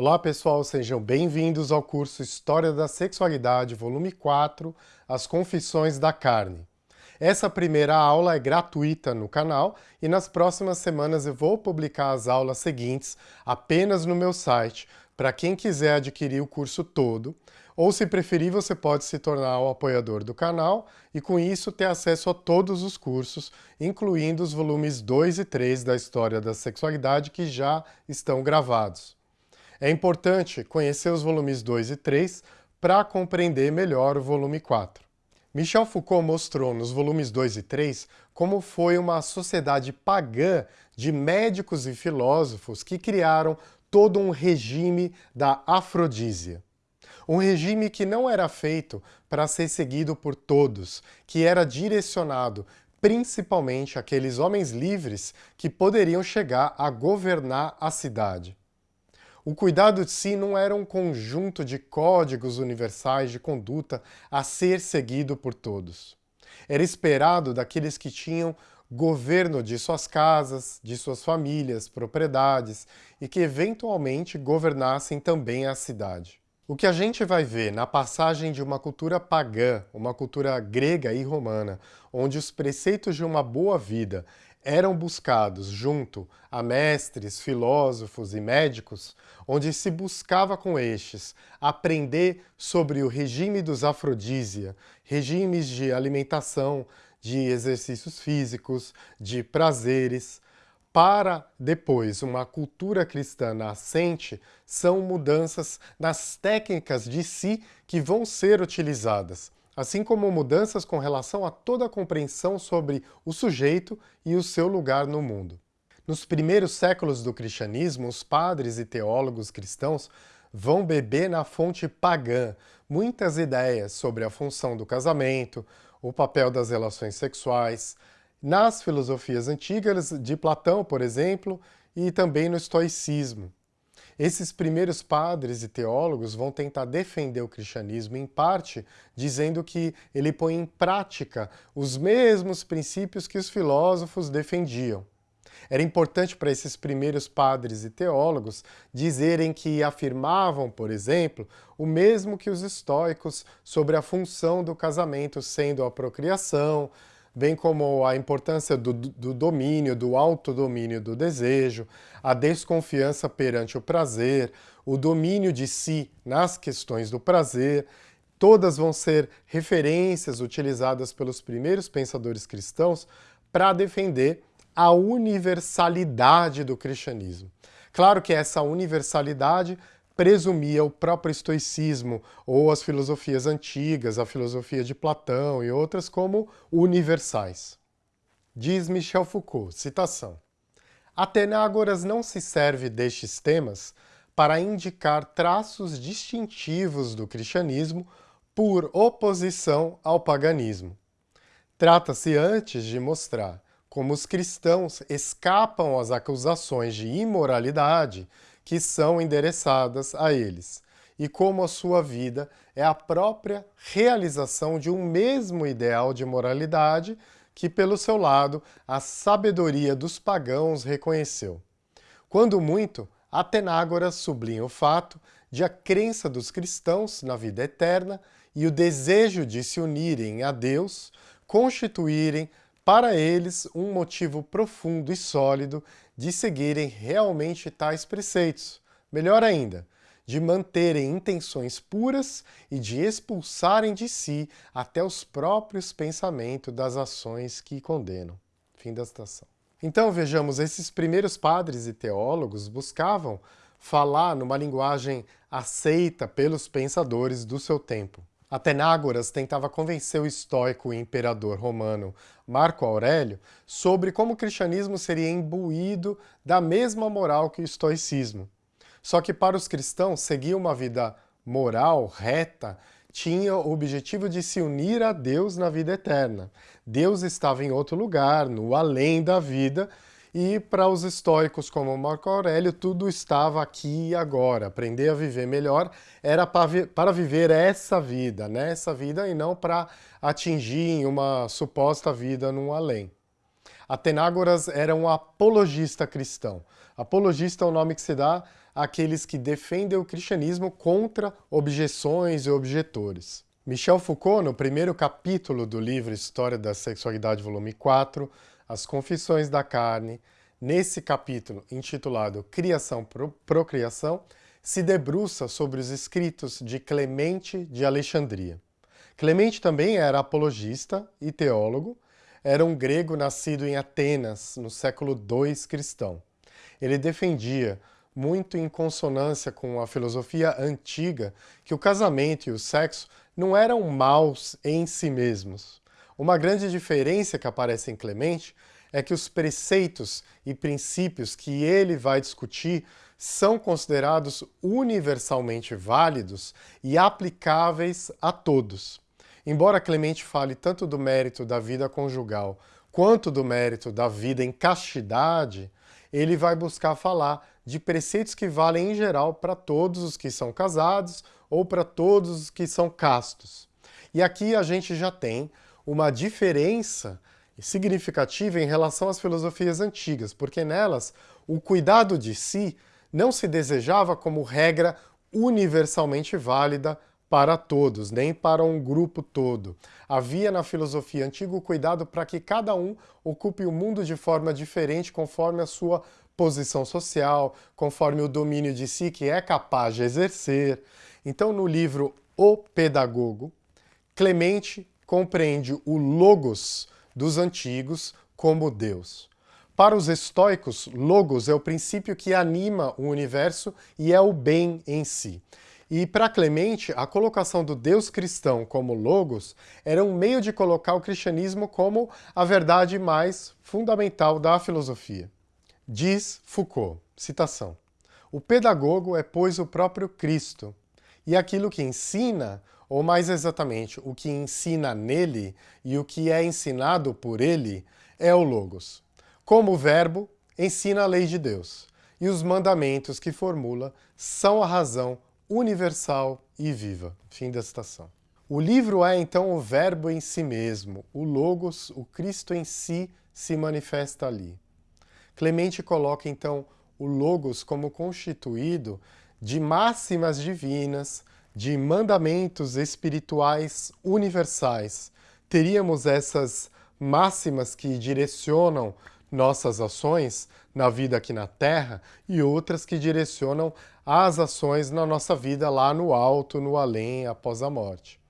Olá pessoal, sejam bem-vindos ao curso História da Sexualidade, volume 4, As Confissões da Carne. Essa primeira aula é gratuita no canal e nas próximas semanas eu vou publicar as aulas seguintes apenas no meu site, para quem quiser adquirir o curso todo, ou se preferir você pode se tornar um apoiador do canal e com isso ter acesso a todos os cursos, incluindo os volumes 2 e 3 da História da Sexualidade que já estão gravados. É importante conhecer os volumes 2 e 3 para compreender melhor o volume 4. Michel Foucault mostrou nos volumes 2 e 3 como foi uma sociedade pagã de médicos e filósofos que criaram todo um regime da afrodísia. Um regime que não era feito para ser seguido por todos, que era direcionado principalmente àqueles homens livres que poderiam chegar a governar a cidade. O cuidado de si não era um conjunto de códigos universais de conduta a ser seguido por todos. Era esperado daqueles que tinham governo de suas casas, de suas famílias, propriedades e que eventualmente governassem também a cidade. O que a gente vai ver na passagem de uma cultura pagã, uma cultura grega e romana, onde os preceitos de uma boa vida eram buscados junto a mestres, filósofos e médicos, onde se buscava com estes aprender sobre o regime dos afrodísia, regimes de alimentação, de exercícios físicos, de prazeres, para depois uma cultura cristã nascente, são mudanças nas técnicas de si que vão ser utilizadas assim como mudanças com relação a toda a compreensão sobre o sujeito e o seu lugar no mundo. Nos primeiros séculos do cristianismo, os padres e teólogos cristãos vão beber na fonte pagã muitas ideias sobre a função do casamento, o papel das relações sexuais, nas filosofias antigas de Platão, por exemplo, e também no estoicismo. Esses primeiros padres e teólogos vão tentar defender o cristianismo, em parte, dizendo que ele põe em prática os mesmos princípios que os filósofos defendiam. Era importante para esses primeiros padres e teólogos dizerem que afirmavam, por exemplo, o mesmo que os estoicos sobre a função do casamento sendo a procriação, bem como a importância do, do domínio, do autodomínio do desejo, a desconfiança perante o prazer, o domínio de si nas questões do prazer, todas vão ser referências utilizadas pelos primeiros pensadores cristãos para defender a universalidade do cristianismo. Claro que essa universalidade presumia o próprio estoicismo ou as filosofias antigas, a filosofia de Platão e outras como universais. Diz Michel Foucault, citação, Atenágoras não se serve destes temas para indicar traços distintivos do cristianismo por oposição ao paganismo. Trata-se antes de mostrar como os cristãos escapam às acusações de imoralidade que são endereçadas a eles, e como a sua vida é a própria realização de um mesmo ideal de moralidade que, pelo seu lado, a sabedoria dos pagãos reconheceu. Quando muito, Atenágoras sublinha o fato de a crença dos cristãos na vida eterna e o desejo de se unirem a Deus constituírem para eles um motivo profundo e sólido de seguirem realmente tais preceitos. Melhor ainda, de manterem intenções puras e de expulsarem de si até os próprios pensamentos das ações que condenam. Fim da citação. Então vejamos, esses primeiros padres e teólogos buscavam falar numa linguagem aceita pelos pensadores do seu tempo. Atenágoras tentava convencer o estoico e imperador romano Marco Aurélio sobre como o cristianismo seria imbuído da mesma moral que o estoicismo. Só que para os cristãos, seguir uma vida moral, reta, tinha o objetivo de se unir a Deus na vida eterna. Deus estava em outro lugar, no além da vida, e para os estoicos como Marco Aurélio, tudo estava aqui e agora. Aprender a viver melhor era para viver essa vida, né? essa vida, e não para atingir uma suposta vida num além. Atenágoras era um apologista cristão. Apologista é o nome que se dá aqueles que defendem o cristianismo contra objeções e objetores. Michel Foucault, no primeiro capítulo do livro História da Sexualidade, volume 4, As Confissões da Carne, nesse capítulo intitulado Criação Procriação, se debruça sobre os escritos de Clemente de Alexandria. Clemente também era apologista e teólogo, era um grego nascido em Atenas, no século II cristão. Ele defendia, muito em consonância com a filosofia antiga, que o casamento e o sexo não eram maus em si mesmos. Uma grande diferença que aparece em Clemente é que os preceitos e princípios que ele vai discutir são considerados universalmente válidos e aplicáveis a todos. Embora Clemente fale tanto do mérito da vida conjugal quanto do mérito da vida em castidade, ele vai buscar falar de preceitos que valem em geral para todos os que são casados ou para todos os que são castos. E aqui a gente já tem uma diferença significativa em relação às filosofias antigas, porque nelas o cuidado de si não se desejava como regra universalmente válida para todos, nem para um grupo todo. Havia na filosofia antiga o cuidado para que cada um ocupe o mundo de forma diferente conforme a sua posição social, conforme o domínio de si que é capaz de exercer. Então, no livro O Pedagogo, Clemente compreende o logos dos antigos como Deus. Para os estoicos, logos é o princípio que anima o universo e é o bem em si. E para Clemente, a colocação do Deus cristão como logos era um meio de colocar o cristianismo como a verdade mais fundamental da filosofia. Diz Foucault, citação, o pedagogo é, pois, o próprio Cristo, e aquilo que ensina ou mais exatamente, o que ensina nele e o que é ensinado por ele é o Logos. Como verbo, ensina a lei de Deus, e os mandamentos que formula são a razão universal e viva. Fim da citação. O livro é então o verbo em si mesmo, o Logos, o Cristo em si se manifesta ali. Clemente coloca então o Logos como constituído de máximas divinas, de mandamentos espirituais universais. Teríamos essas máximas que direcionam nossas ações na vida aqui na Terra e outras que direcionam as ações na nossa vida lá no alto, no além, após a morte.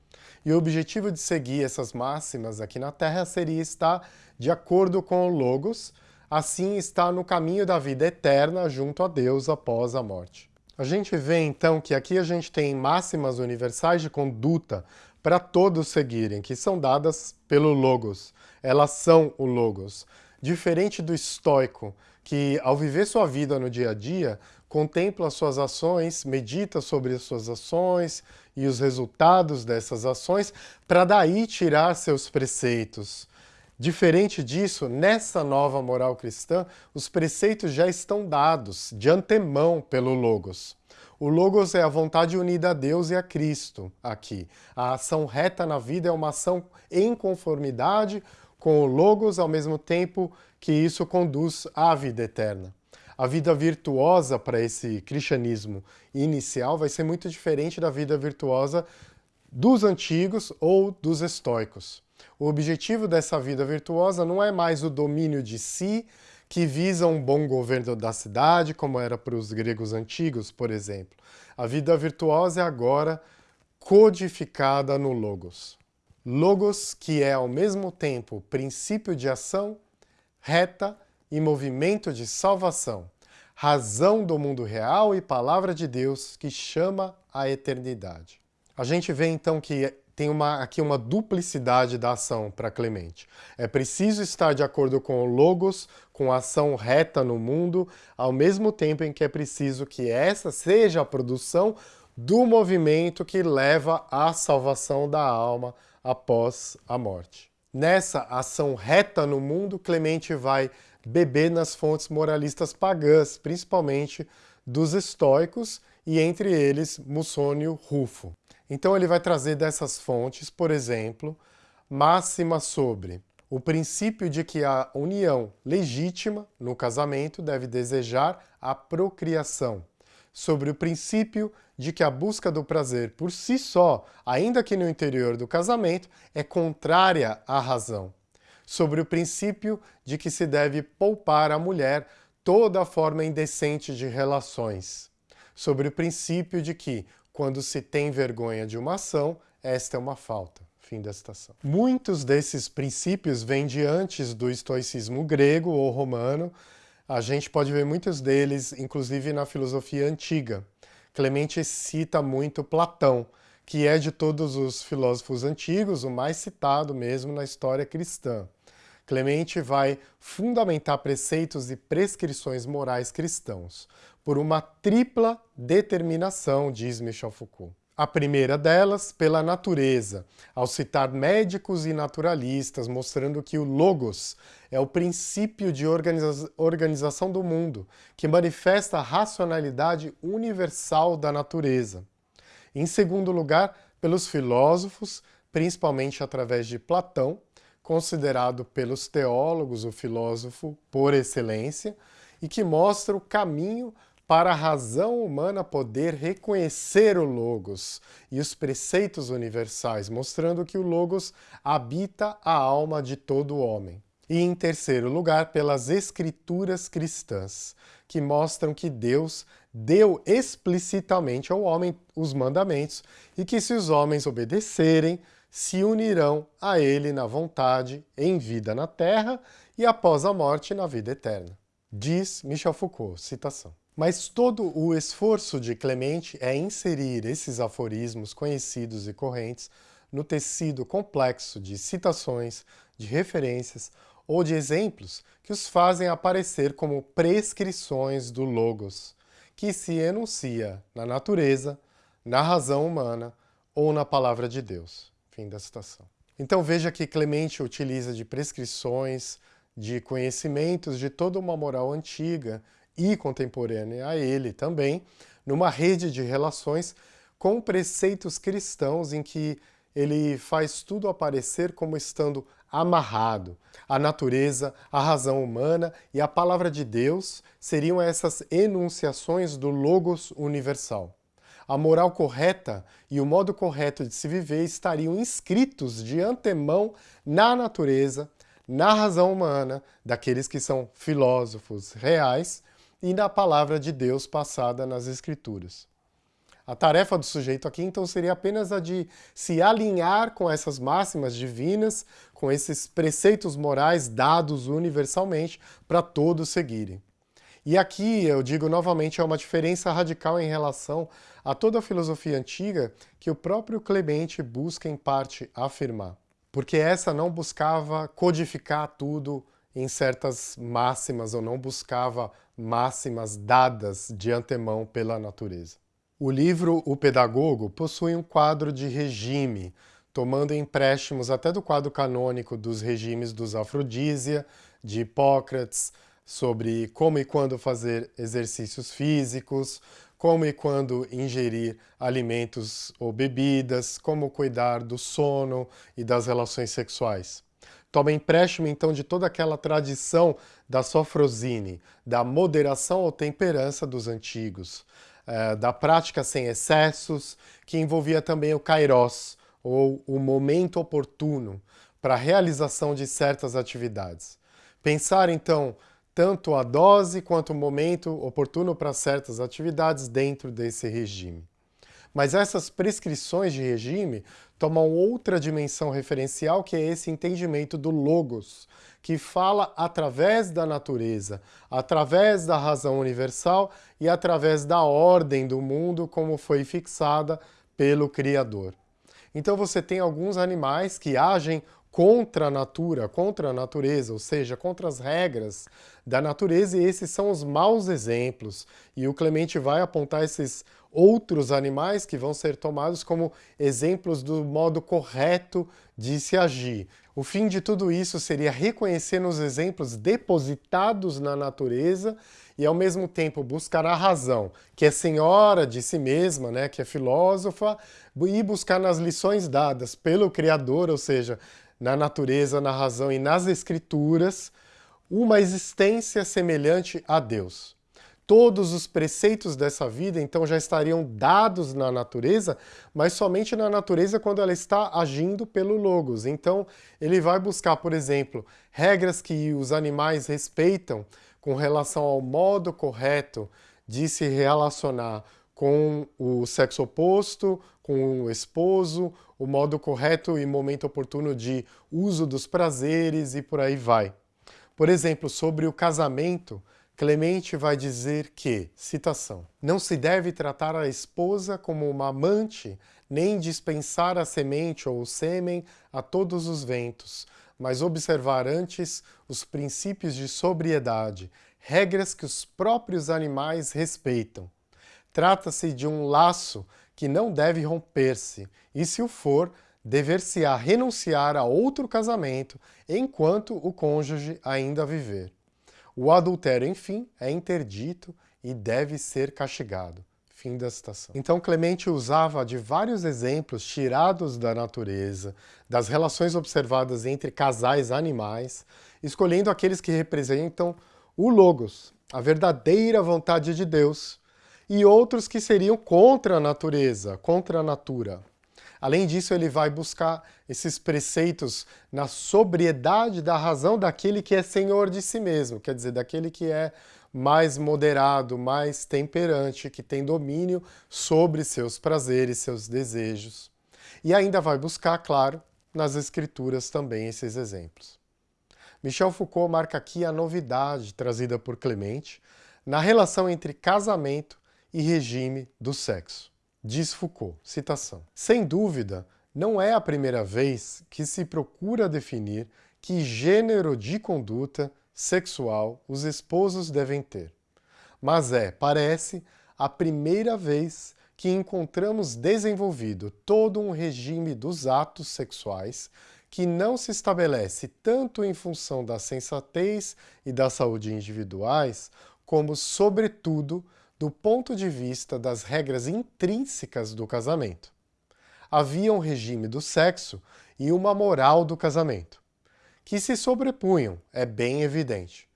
E o objetivo de seguir essas máximas aqui na Terra seria estar de acordo com o Logos, assim estar no caminho da vida eterna junto a Deus após a morte. A gente vê então que aqui a gente tem máximas universais de conduta para todos seguirem, que são dadas pelo Logos. Elas são o Logos. Diferente do estoico, que ao viver sua vida no dia a dia, contempla suas ações, medita sobre as suas ações e os resultados dessas ações, para daí tirar seus preceitos. Diferente disso, nessa nova moral cristã, os preceitos já estão dados de antemão pelo Logos. O Logos é a vontade unida a Deus e a Cristo aqui. A ação reta na vida é uma ação em conformidade com o Logos, ao mesmo tempo que isso conduz à vida eterna. A vida virtuosa para esse cristianismo inicial vai ser muito diferente da vida virtuosa dos antigos ou dos estoicos. O objetivo dessa vida virtuosa não é mais o domínio de si, que visa um bom governo da cidade, como era para os gregos antigos, por exemplo. A vida virtuosa é agora codificada no Logos. Logos que é ao mesmo tempo princípio de ação, reta e movimento de salvação, razão do mundo real e palavra de Deus que chama a eternidade. A gente vê então que tem uma, aqui uma duplicidade da ação para Clemente. É preciso estar de acordo com o Logos, com a ação reta no mundo, ao mesmo tempo em que é preciso que essa seja a produção do movimento que leva à salvação da alma após a morte. Nessa ação reta no mundo, Clemente vai beber nas fontes moralistas pagãs, principalmente dos estoicos e entre eles Mussônio Rufo. Então ele vai trazer dessas fontes, por exemplo, máxima sobre o princípio de que a união legítima no casamento deve desejar a procriação, sobre o princípio de que a busca do prazer por si só, ainda que no interior do casamento, é contrária à razão. Sobre o princípio de que se deve poupar à mulher toda forma indecente de relações. Sobre o princípio de que, quando se tem vergonha de uma ação, esta é uma falta. Fim da citação. Muitos desses princípios vêm de antes do estoicismo grego ou romano. A gente pode ver muitos deles, inclusive na filosofia antiga. Clemente cita muito Platão, que é de todos os filósofos antigos o mais citado mesmo na história cristã. Clemente vai fundamentar preceitos e prescrições morais cristãos por uma tripla determinação, diz Michel Foucault. A primeira delas, pela natureza, ao citar médicos e naturalistas, mostrando que o logos é o princípio de organiza organização do mundo, que manifesta a racionalidade universal da natureza. Em segundo lugar, pelos filósofos, principalmente através de Platão, considerado pelos teólogos o filósofo por excelência, e que mostra o caminho para a razão humana poder reconhecer o Logos e os preceitos universais, mostrando que o Logos habita a alma de todo homem. E em terceiro lugar, pelas escrituras cristãs, que mostram que Deus deu explicitamente ao homem os mandamentos e que se os homens obedecerem, se unirão a ele na vontade, em vida na terra e após a morte na vida eterna. Diz Michel Foucault, citação. Mas todo o esforço de Clemente é inserir esses aforismos conhecidos e correntes no tecido complexo de citações, de referências ou de exemplos que os fazem aparecer como prescrições do Logos, que se enuncia na natureza, na razão humana ou na palavra de Deus. Fim da citação. Então veja que Clemente utiliza de prescrições, de conhecimentos de toda uma moral antiga e contemporânea a ele também, numa rede de relações com preceitos cristãos em que ele faz tudo aparecer como estando amarrado. A natureza, a razão humana e a palavra de Deus seriam essas enunciações do Logos universal. A moral correta e o modo correto de se viver estariam inscritos de antemão na natureza, na razão humana daqueles que são filósofos reais e na palavra de Deus passada nas Escrituras. A tarefa do sujeito aqui, então, seria apenas a de se alinhar com essas máximas divinas, com esses preceitos morais dados universalmente para todos seguirem. E aqui, eu digo novamente, é uma diferença radical em relação a toda a filosofia antiga que o próprio Clemente busca, em parte, afirmar. Porque essa não buscava codificar tudo em certas máximas ou não buscava máximas dadas de antemão pela natureza. O livro O Pedagogo possui um quadro de regime, tomando empréstimos até do quadro canônico dos regimes dos Afrodísia, de Hipócrates, sobre como e quando fazer exercícios físicos, como e quando ingerir alimentos ou bebidas, como cuidar do sono e das relações sexuais. Toma empréstimo, então, de toda aquela tradição da sofrosine, da moderação ou temperança dos antigos, é, da prática sem excessos, que envolvia também o kairos, ou o momento oportuno, para a realização de certas atividades. Pensar, então, tanto a dose quanto o momento oportuno para certas atividades dentro desse regime. Mas essas prescrições de regime tomam outra dimensão referencial, que é esse entendimento do logos, que fala através da natureza, através da razão universal e através da ordem do mundo como foi fixada pelo Criador. Então você tem alguns animais que agem contra a natura, contra a natureza, ou seja, contra as regras da natureza, e esses são os maus exemplos. E o Clemente vai apontar esses outros animais que vão ser tomados como exemplos do modo correto de se agir. O fim de tudo isso seria reconhecer nos exemplos depositados na natureza e ao mesmo tempo buscar a razão, que é senhora de si mesma, né, que é filósofa, e buscar nas lições dadas pelo Criador, ou seja, na natureza, na razão e nas escrituras, uma existência semelhante a Deus. todos os preceitos dessa vida, então já estariam dados na natureza, mas somente na natureza quando ela está agindo pelo Logos. Então, ele vai buscar, por exemplo, regras que os animais respeitam com relação ao modo correto de se relacionar com o sexo oposto, com o esposo, o modo correto e momento oportuno de uso dos prazeres e por aí vai. Por exemplo, sobre o casamento, Clemente vai dizer que, citação, não se deve tratar a esposa como uma amante, nem dispensar a semente ou o sêmen a todos os ventos, mas observar antes os princípios de sobriedade, regras que os próprios animais respeitam. Trata-se de um laço que não deve romper-se, e se o for, dever-se-á renunciar a outro casamento enquanto o cônjuge ainda viver. O adultério, enfim, é interdito e deve ser castigado. Fim da citação. Então Clemente usava de vários exemplos tirados da natureza, das relações observadas entre casais animais, escolhendo aqueles que representam o Logos, a verdadeira vontade de Deus, e outros que seriam contra a natureza, contra a natura. Além disso, ele vai buscar esses preceitos na sobriedade da razão daquele que é senhor de si mesmo, quer dizer, daquele que é mais moderado, mais temperante, que tem domínio sobre seus prazeres, seus desejos. E ainda vai buscar, claro, nas escrituras também esses exemplos. Michel Foucault marca aqui a novidade trazida por Clemente na relação entre casamento e regime do sexo. Diz Foucault, citação, Sem dúvida, não é a primeira vez que se procura definir que gênero de conduta sexual os esposos devem ter. Mas é, parece, a primeira vez que encontramos desenvolvido todo um regime dos atos sexuais que não se estabelece tanto em função da sensatez e da saúde individuais, como, sobretudo, do ponto de vista das regras intrínsecas do casamento. Havia um regime do sexo e uma moral do casamento, que se sobrepunham, é bem evidente.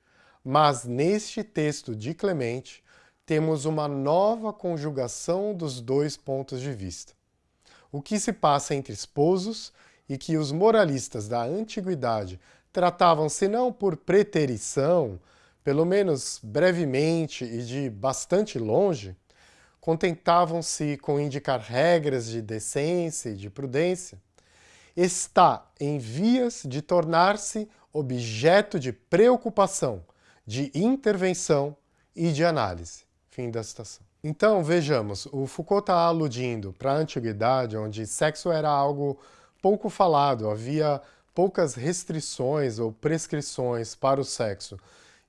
Mas neste texto de Clemente, temos uma nova conjugação dos dois pontos de vista. O que se passa entre esposos e que os moralistas da antiguidade tratavam, se não por preterição, pelo menos brevemente e de bastante longe, contentavam-se com indicar regras de decência e de prudência, está em vias de tornar-se objeto de preocupação, de intervenção e de análise. Fim da citação. Então, vejamos, o Foucault está aludindo para a antiguidade, onde sexo era algo pouco falado, havia poucas restrições ou prescrições para o sexo,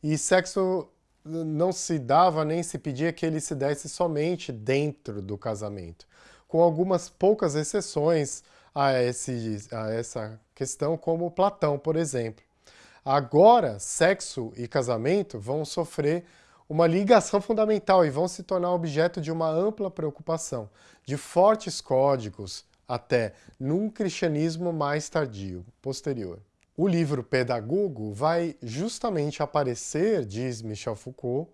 e sexo não se dava nem se pedia que ele se desse somente dentro do casamento, com algumas poucas exceções a, esse, a essa questão, como Platão, por exemplo. Agora, sexo e casamento vão sofrer uma ligação fundamental e vão se tornar objeto de uma ampla preocupação, de fortes códigos, até num cristianismo mais tardio, posterior. O livro Pedagogo vai justamente aparecer, diz Michel Foucault,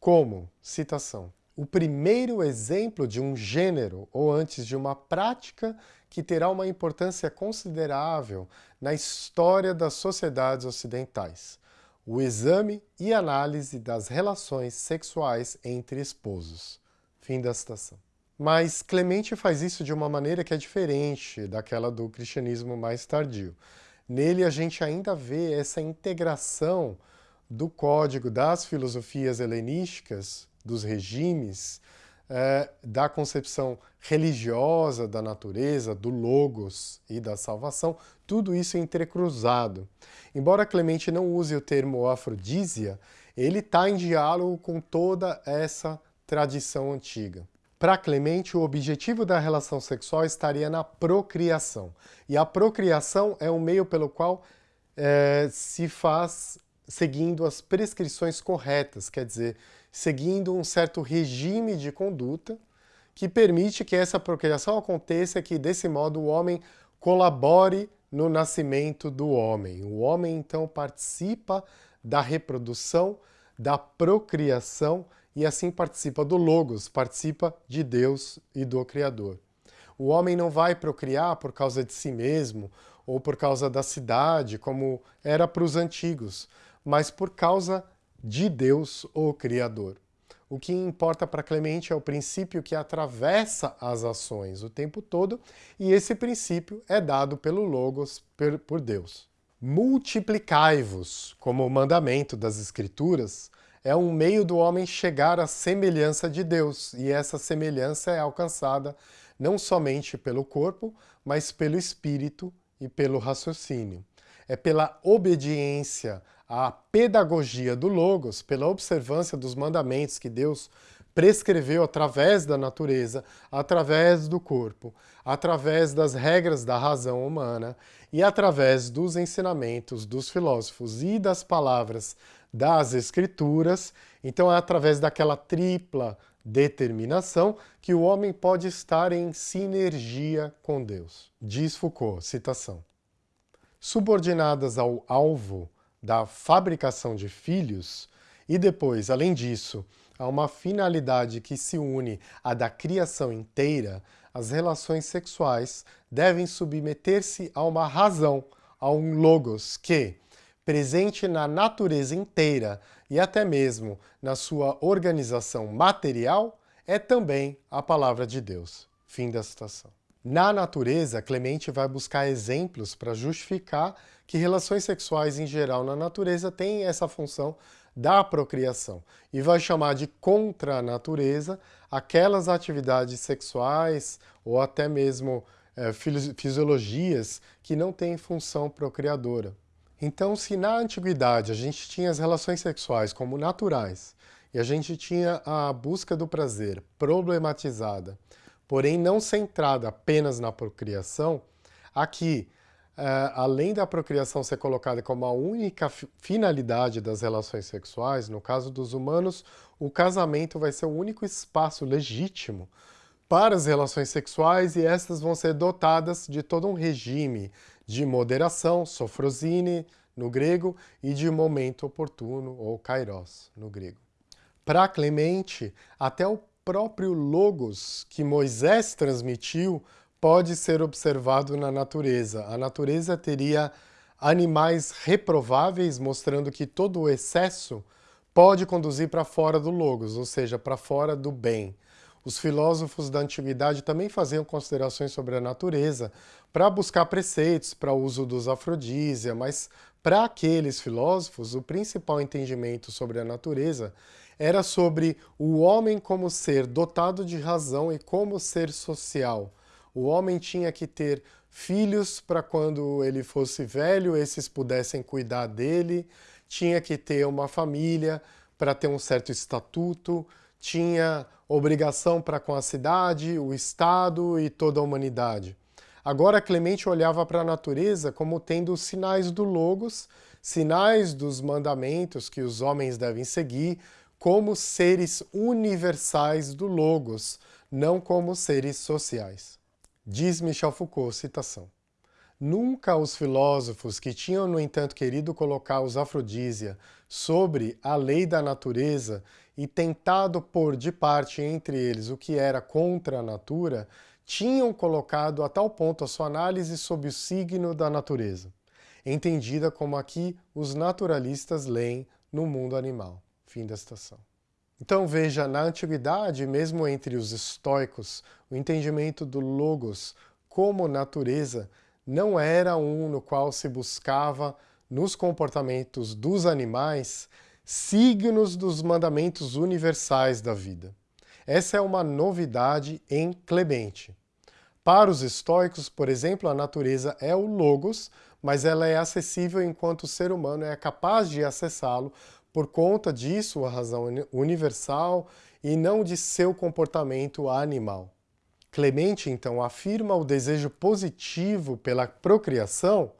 como, citação, o primeiro exemplo de um gênero, ou antes de uma prática, que terá uma importância considerável na história das sociedades ocidentais, o exame e análise das relações sexuais entre esposos. Fim da citação. Mas Clemente faz isso de uma maneira que é diferente daquela do cristianismo mais tardio. Nele a gente ainda vê essa integração do código das filosofias helenísticas, dos regimes, é, da concepção religiosa da natureza, do logos e da salvação, tudo isso entrecruzado. Embora Clemente não use o termo afrodísia, ele está em diálogo com toda essa tradição antiga. Para Clemente, o objetivo da relação sexual estaria na procriação. E a procriação é o meio pelo qual é, se faz seguindo as prescrições corretas, quer dizer, seguindo um certo regime de conduta que permite que essa procriação aconteça e que, desse modo, o homem colabore no nascimento do homem. O homem, então, participa da reprodução, da procriação e assim participa do Logos, participa de Deus e do Criador. O homem não vai procriar por causa de si mesmo ou por causa da cidade, como era para os antigos, mas por causa de Deus, o Criador. O que importa para Clemente é o princípio que atravessa as ações o tempo todo, e esse princípio é dado pelo Logos, por Deus. Multiplicai-vos, como o mandamento das Escrituras, é um meio do homem chegar à semelhança de Deus, e essa semelhança é alcançada não somente pelo corpo, mas pelo espírito e pelo raciocínio. É pela obediência à pedagogia do Logos, pela observância dos mandamentos que Deus prescreveu através da natureza, através do corpo, através das regras da razão humana e através dos ensinamentos dos filósofos e das palavras das Escrituras. Então é através daquela tripla determinação que o homem pode estar em sinergia com Deus. Diz Foucault, citação. Subordinadas ao alvo da fabricação de filhos, e depois, além disso, a uma finalidade que se une à da criação inteira, as relações sexuais devem submeter-se a uma razão, a um logos que, presente na natureza inteira e até mesmo na sua organização material, é também a palavra de Deus. Fim da citação. Na natureza, Clemente vai buscar exemplos para justificar que relações sexuais em geral na natureza têm essa função da procriação e vai chamar de contra a natureza aquelas atividades sexuais ou até mesmo é, fisiologias que não têm função procriadora. Então, se na antiguidade a gente tinha as relações sexuais como naturais e a gente tinha a busca do prazer problematizada, porém não centrada apenas na procriação, aqui, é, além da procriação ser colocada como a única finalidade das relações sexuais, no caso dos humanos, o casamento vai ser o único espaço legítimo para as relações sexuais e estas vão ser dotadas de todo um regime de moderação, sofrosine, no grego, e de momento oportuno, ou kairos, no grego. Para Clemente, até o próprio logos que Moisés transmitiu pode ser observado na natureza. A natureza teria animais reprováveis, mostrando que todo o excesso pode conduzir para fora do logos, ou seja, para fora do bem. Os filósofos da antiguidade também faziam considerações sobre a natureza para buscar preceitos para o uso dos afrodísia, mas para aqueles filósofos o principal entendimento sobre a natureza era sobre o homem como ser dotado de razão e como ser social. O homem tinha que ter filhos para quando ele fosse velho, esses pudessem cuidar dele, tinha que ter uma família para ter um certo estatuto, tinha obrigação para com a cidade, o Estado e toda a humanidade. Agora Clemente olhava para a natureza como tendo sinais do Logos, sinais dos mandamentos que os homens devem seguir, como seres universais do Logos, não como seres sociais. Diz Michel Foucault, citação. Nunca os filósofos que tinham, no entanto, querido colocar os afrodísia sobre a lei da natureza e tentado pôr de parte entre eles o que era contra a natura, tinham colocado a tal ponto a sua análise sob o signo da natureza, entendida como aqui os naturalistas leem no mundo animal. Fim da citação. Então veja, na antiguidade, mesmo entre os estoicos, o entendimento do logos como natureza não era um no qual se buscava, nos comportamentos dos animais, signos dos mandamentos universais da vida. Essa é uma novidade em Clemente. Para os estoicos, por exemplo, a natureza é o logos, mas ela é acessível enquanto o ser humano é capaz de acessá-lo por conta de sua razão universal e não de seu comportamento animal. Clemente, então, afirma o desejo positivo pela procriação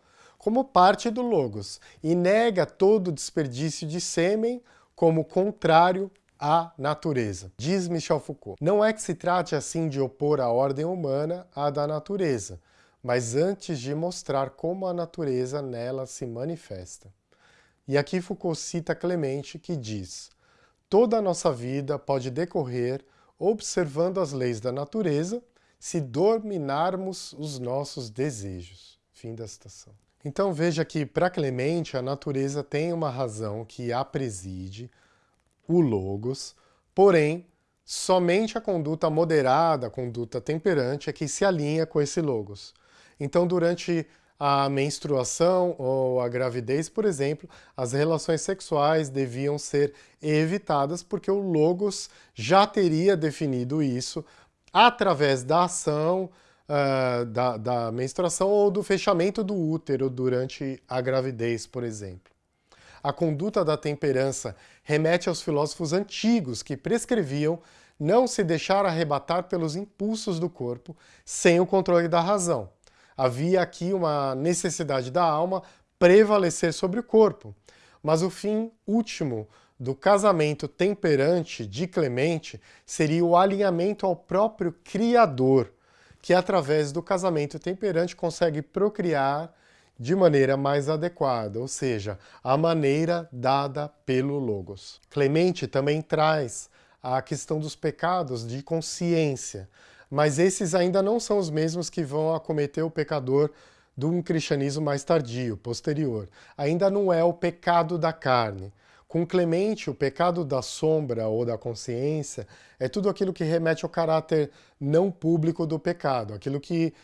como parte do logos e nega todo desperdício de sêmen como contrário à natureza. Diz Michel Foucault, não é que se trate assim de opor a ordem humana à da natureza, mas antes de mostrar como a natureza nela se manifesta. E aqui Foucault cita Clemente, que diz toda a nossa vida pode decorrer observando as leis da natureza se dominarmos os nossos desejos. Fim da citação. Então veja que, para Clemente, a natureza tem uma razão que a preside, o logos, porém, somente a conduta moderada, a conduta temperante, é que se alinha com esse logos. Então, durante a menstruação ou a gravidez, por exemplo, as relações sexuais deviam ser evitadas porque o logos já teria definido isso através da ação uh, da, da menstruação ou do fechamento do útero durante a gravidez, por exemplo. A conduta da temperança remete aos filósofos antigos que prescreviam não se deixar arrebatar pelos impulsos do corpo sem o controle da razão. Havia aqui uma necessidade da alma prevalecer sobre o corpo. Mas o fim último do casamento temperante de Clemente seria o alinhamento ao próprio Criador, que através do casamento temperante consegue procriar de maneira mais adequada, ou seja, a maneira dada pelo Logos. Clemente também traz a questão dos pecados de consciência, mas esses ainda não são os mesmos que vão acometer o pecador de um cristianismo mais tardio, posterior. Ainda não é o pecado da carne, com Clemente, o pecado da sombra ou da consciência é tudo aquilo que remete ao caráter não público do pecado, aquilo que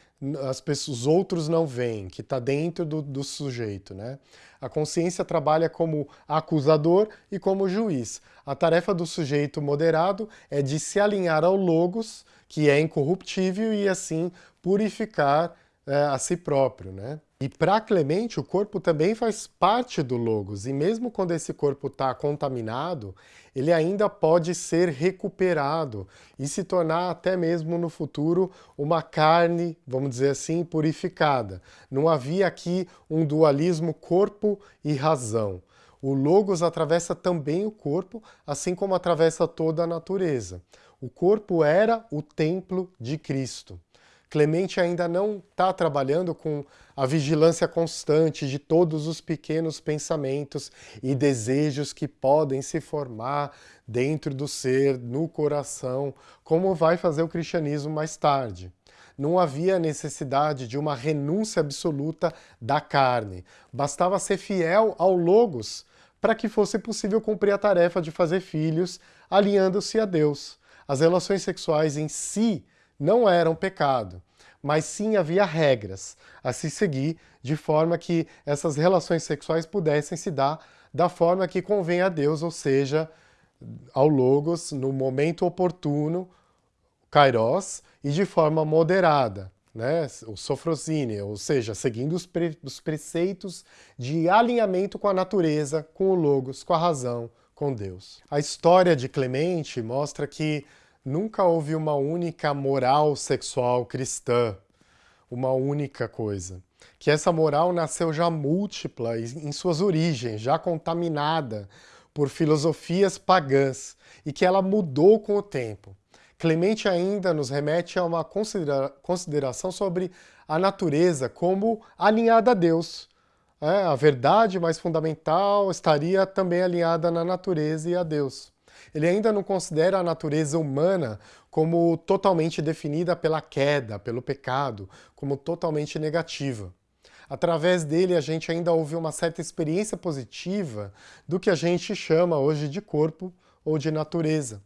as pessoas, os outros não veem, que está dentro do, do sujeito. Né? A consciência trabalha como acusador e como juiz. A tarefa do sujeito moderado é de se alinhar ao logos, que é incorruptível, e assim purificar é, a si próprio. Né? E para Clemente, o corpo também faz parte do logos, e mesmo quando esse corpo está contaminado, ele ainda pode ser recuperado e se tornar até mesmo no futuro uma carne, vamos dizer assim, purificada. Não havia aqui um dualismo corpo e razão. O logos atravessa também o corpo, assim como atravessa toda a natureza. O corpo era o templo de Cristo. Clemente ainda não está trabalhando com a vigilância constante de todos os pequenos pensamentos e desejos que podem se formar dentro do ser, no coração, como vai fazer o cristianismo mais tarde. Não havia necessidade de uma renúncia absoluta da carne. Bastava ser fiel ao Logos para que fosse possível cumprir a tarefa de fazer filhos, alinhando-se a Deus. As relações sexuais em si não eram pecado, mas sim havia regras a se seguir de forma que essas relações sexuais pudessem se dar da forma que convém a Deus, ou seja, ao Logos, no momento oportuno, Kairos, e de forma moderada, né? o sofrosine, ou seja, seguindo os, pre os preceitos de alinhamento com a natureza, com o Logos, com a razão, com Deus. A história de Clemente mostra que Nunca houve uma única moral sexual cristã, uma única coisa. Que essa moral nasceu já múltipla em suas origens, já contaminada por filosofias pagãs, e que ela mudou com o tempo. Clemente ainda nos remete a uma considera consideração sobre a natureza como alinhada a Deus. É, a verdade mais fundamental estaria também alinhada na natureza e a Deus. Ele ainda não considera a natureza humana como totalmente definida pela queda, pelo pecado, como totalmente negativa. Através dele, a gente ainda ouve uma certa experiência positiva do que a gente chama hoje de corpo ou de natureza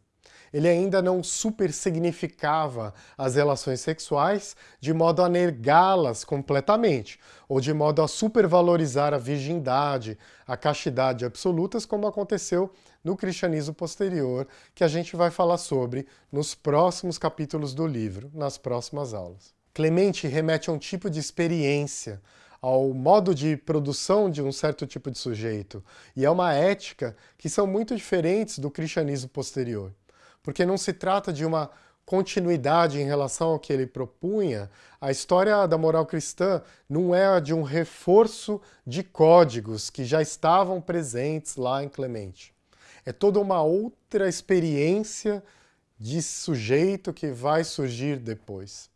ele ainda não supersignificava as relações sexuais de modo a negá-las completamente, ou de modo a supervalorizar a virgindade, a castidade absolutas, como aconteceu no cristianismo posterior, que a gente vai falar sobre nos próximos capítulos do livro, nas próximas aulas. Clemente remete a um tipo de experiência, ao modo de produção de um certo tipo de sujeito, e a uma ética que são muito diferentes do cristianismo posterior porque não se trata de uma continuidade em relação ao que ele propunha, a história da moral cristã não é a de um reforço de códigos que já estavam presentes lá em Clemente. É toda uma outra experiência de sujeito que vai surgir depois.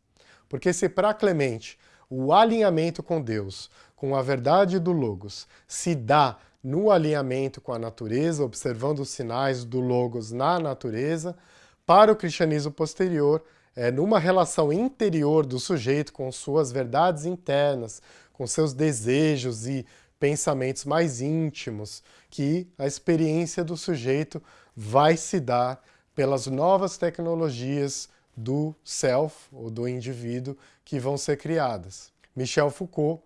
Porque se para Clemente o alinhamento com Deus, com a verdade do Logos, se dá no alinhamento com a natureza, observando os sinais do Logos na natureza. Para o cristianismo posterior, é numa relação interior do sujeito com suas verdades internas, com seus desejos e pensamentos mais íntimos, que a experiência do sujeito vai se dar pelas novas tecnologias do self, ou do indivíduo, que vão ser criadas. Michel Foucault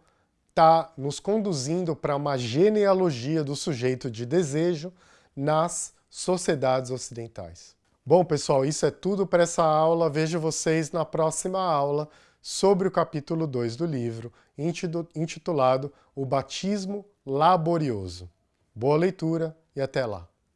está nos conduzindo para uma genealogia do sujeito de desejo nas sociedades ocidentais. Bom, pessoal, isso é tudo para essa aula. Vejo vocês na próxima aula sobre o capítulo 2 do livro, intitulado O Batismo Laborioso. Boa leitura e até lá!